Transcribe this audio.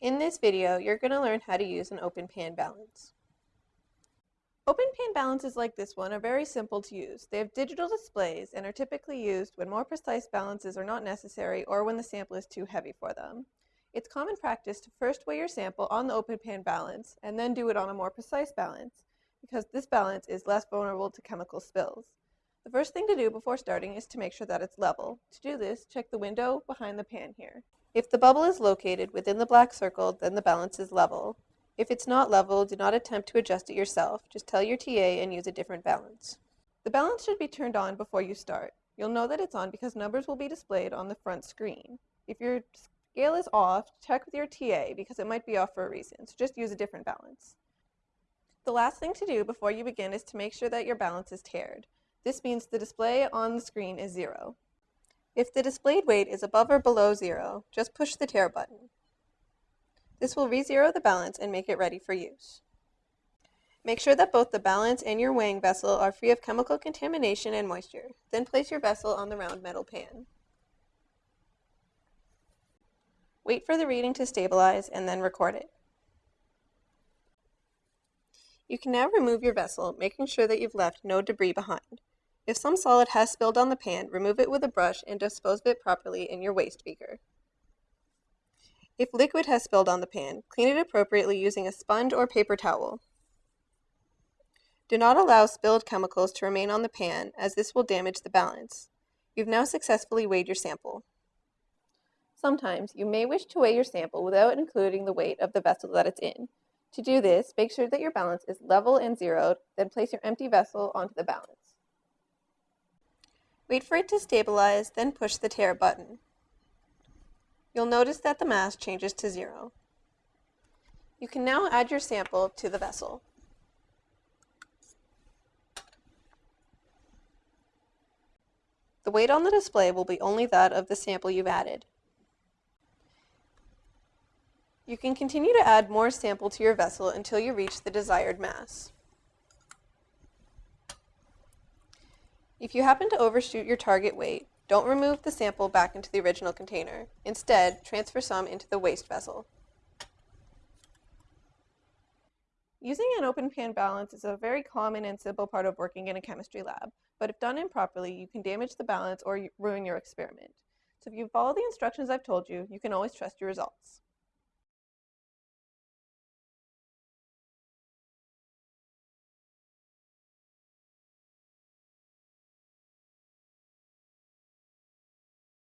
In this video, you're going to learn how to use an open pan balance. Open pan balances like this one are very simple to use. They have digital displays and are typically used when more precise balances are not necessary or when the sample is too heavy for them. It's common practice to first weigh your sample on the open pan balance and then do it on a more precise balance because this balance is less vulnerable to chemical spills. The first thing to do before starting is to make sure that it's level. To do this, check the window behind the pan here. If the bubble is located within the black circle, then the balance is level. If it's not level, do not attempt to adjust it yourself. Just tell your TA and use a different balance. The balance should be turned on before you start. You'll know that it's on because numbers will be displayed on the front screen. If your scale is off, check with your TA because it might be off for a reason, so just use a different balance. The last thing to do before you begin is to make sure that your balance is tared. This means the display on the screen is zero. If the displayed weight is above or below zero, just push the tare button. This will re-zero the balance and make it ready for use. Make sure that both the balance and your weighing vessel are free of chemical contamination and moisture. Then place your vessel on the round metal pan. Wait for the reading to stabilize and then record it. You can now remove your vessel, making sure that you've left no debris behind. If some solid has spilled on the pan, remove it with a brush and dispose of it properly in your waste beaker. If liquid has spilled on the pan, clean it appropriately using a sponge or paper towel. Do not allow spilled chemicals to remain on the pan as this will damage the balance. You've now successfully weighed your sample. Sometimes you may wish to weigh your sample without including the weight of the vessel that it's in. To do this, make sure that your balance is level and zeroed, then place your empty vessel onto the balance. Wait for it to stabilize, then push the tare button. You'll notice that the mass changes to zero. You can now add your sample to the vessel. The weight on the display will be only that of the sample you've added. You can continue to add more sample to your vessel until you reach the desired mass. If you happen to overshoot your target weight, don't remove the sample back into the original container. Instead, transfer some into the waste vessel. Using an open pan balance is a very common and simple part of working in a chemistry lab, but if done improperly, you can damage the balance or ruin your experiment. So if you follow the instructions I've told you, you can always trust your results.